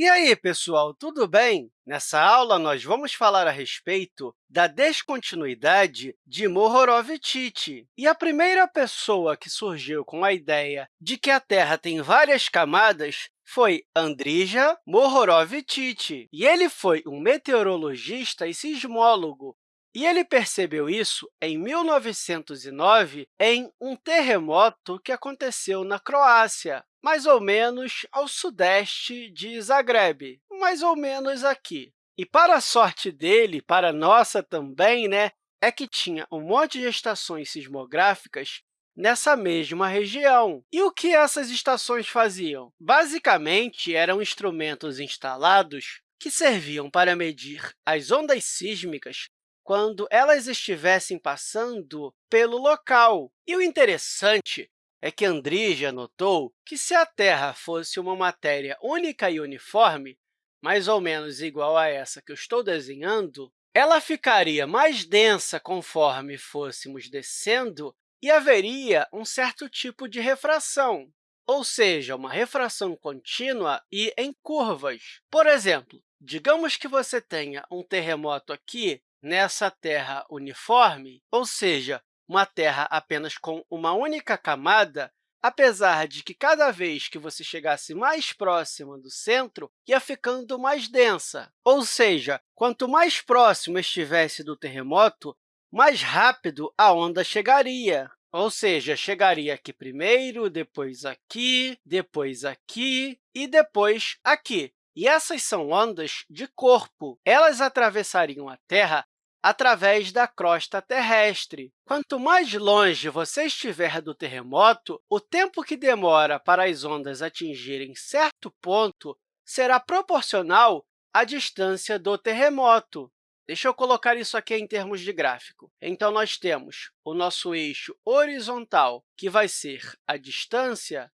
E aí, pessoal, tudo bem? Nessa aula, nós vamos falar a respeito da descontinuidade de Mohorovicic. E a primeira pessoa que surgiu com a ideia de que a Terra tem várias camadas foi Andrija Mohorovicic. E ele foi um meteorologista e sismólogo e ele percebeu isso em 1909, em um terremoto que aconteceu na Croácia, mais ou menos ao sudeste de Zagreb, mais ou menos aqui. E, para a sorte dele, para a nossa também, né, é que tinha um monte de estações sismográficas nessa mesma região. E o que essas estações faziam? Basicamente, eram instrumentos instalados que serviam para medir as ondas sísmicas quando elas estivessem passando pelo local. E o interessante é que Andrija notou que, se a Terra fosse uma matéria única e uniforme, mais ou menos igual a essa que eu estou desenhando, ela ficaria mais densa conforme fôssemos descendo e haveria um certo tipo de refração, ou seja, uma refração contínua e em curvas. Por exemplo, digamos que você tenha um terremoto aqui nessa Terra uniforme, ou seja, uma Terra apenas com uma única camada, apesar de que cada vez que você chegasse mais próxima do centro, ia ficando mais densa. Ou seja, quanto mais próximo estivesse do terremoto, mais rápido a onda chegaria. Ou seja, chegaria aqui primeiro, depois aqui, depois aqui e depois aqui. E essas são ondas de corpo. Elas atravessariam a Terra através da crosta terrestre. Quanto mais longe você estiver do terremoto, o tempo que demora para as ondas atingirem certo ponto será proporcional à distância do terremoto. Deixa eu colocar isso aqui em termos de gráfico. Então, nós temos o nosso eixo horizontal, que vai ser a distância,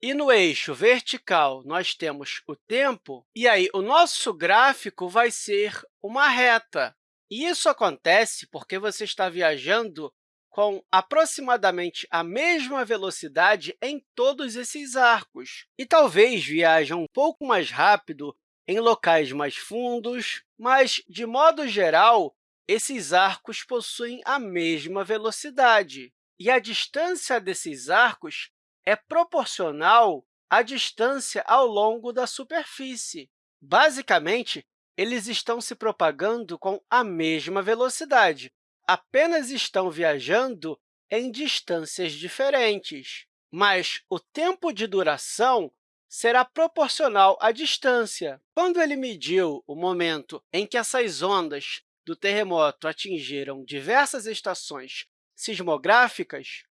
e no eixo vertical, nós temos o tempo, e aí o nosso gráfico vai ser uma reta. E isso acontece porque você está viajando com aproximadamente a mesma velocidade em todos esses arcos. E talvez viaje um pouco mais rápido em locais mais fundos, mas, de modo geral, esses arcos possuem a mesma velocidade. E a distância desses arcos é proporcional à distância ao longo da superfície. Basicamente, eles estão se propagando com a mesma velocidade, apenas estão viajando em distâncias diferentes. Mas o tempo de duração será proporcional à distância. Quando ele mediu o momento em que essas ondas do terremoto atingiram diversas estações sismográficas,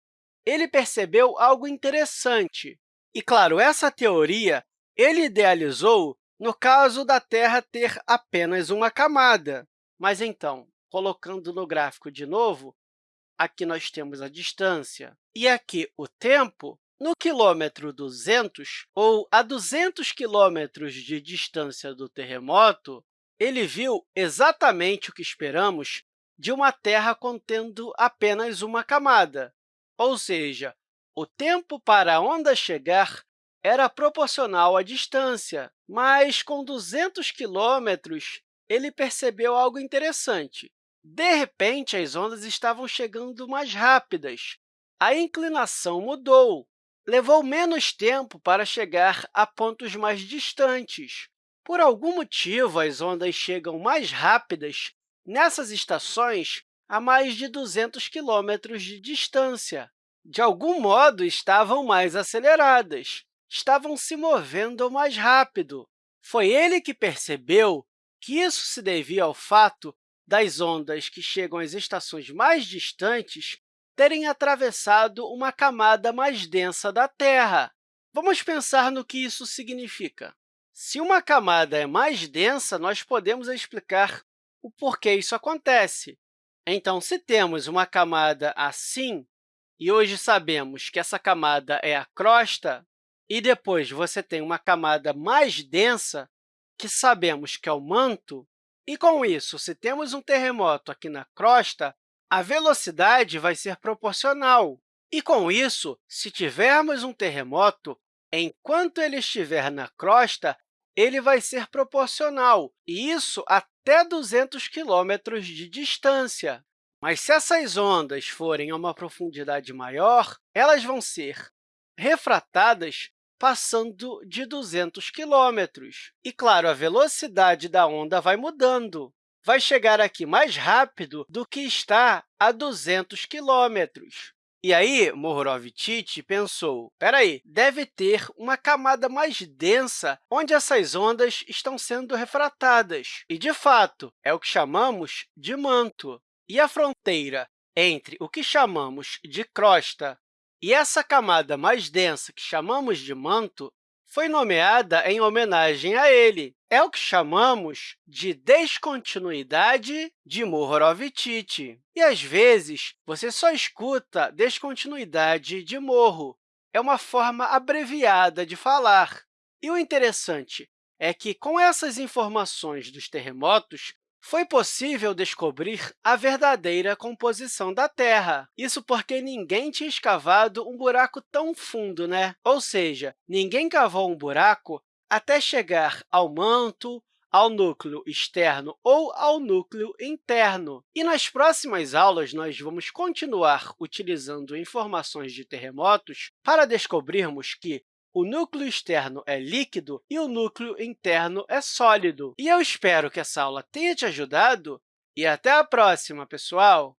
ele percebeu algo interessante. E, claro, essa teoria ele idealizou no caso da Terra ter apenas uma camada. Mas, então, colocando no gráfico de novo, aqui nós temos a distância e aqui o tempo. No quilômetro 200, ou a 200 quilômetros de distância do terremoto, ele viu exatamente o que esperamos de uma Terra contendo apenas uma camada, ou seja, o tempo para a onda chegar era proporcional à distância, mas com 200 quilômetros, ele percebeu algo interessante. De repente, as ondas estavam chegando mais rápidas. A inclinação mudou. Levou menos tempo para chegar a pontos mais distantes. Por algum motivo, as ondas chegam mais rápidas nessas estações a mais de 200 quilômetros de distância. De algum modo, estavam mais aceleradas estavam se movendo mais rápido. Foi ele que percebeu que isso se devia ao fato das ondas que chegam às estações mais distantes terem atravessado uma camada mais densa da Terra. Vamos pensar no que isso significa. Se uma camada é mais densa, nós podemos explicar o porquê isso acontece. Então, se temos uma camada assim, e hoje sabemos que essa camada é a crosta, e depois você tem uma camada mais densa, que sabemos que é o manto, e, com isso, se temos um terremoto aqui na crosta, a velocidade vai ser proporcional. E, com isso, se tivermos um terremoto, enquanto ele estiver na crosta, ele vai ser proporcional, e isso até 200 quilômetros de distância. Mas se essas ondas forem a uma profundidade maior, elas vão ser refratadas passando de 200 quilômetros. E, claro, a velocidade da onda vai mudando. Vai chegar aqui mais rápido do que está a 200 quilômetros. E aí, Mohorovičić pensou, espera aí, deve ter uma camada mais densa onde essas ondas estão sendo refratadas. E, de fato, é o que chamamos de manto. E a fronteira entre o que chamamos de crosta e essa camada mais densa, que chamamos de manto, foi nomeada em homenagem a ele. É o que chamamos de descontinuidade de Mohorovičić. E, às vezes, você só escuta descontinuidade de morro. É uma forma abreviada de falar. E o interessante é que, com essas informações dos terremotos, foi possível descobrir a verdadeira composição da Terra. Isso porque ninguém tinha escavado um buraco tão fundo, né? Ou seja, ninguém cavou um buraco até chegar ao manto, ao núcleo externo ou ao núcleo interno. E nas próximas aulas, nós vamos continuar utilizando informações de terremotos para descobrirmos que o núcleo externo é líquido e o núcleo interno é sólido. E eu espero que essa aula tenha te ajudado e até a próxima, pessoal!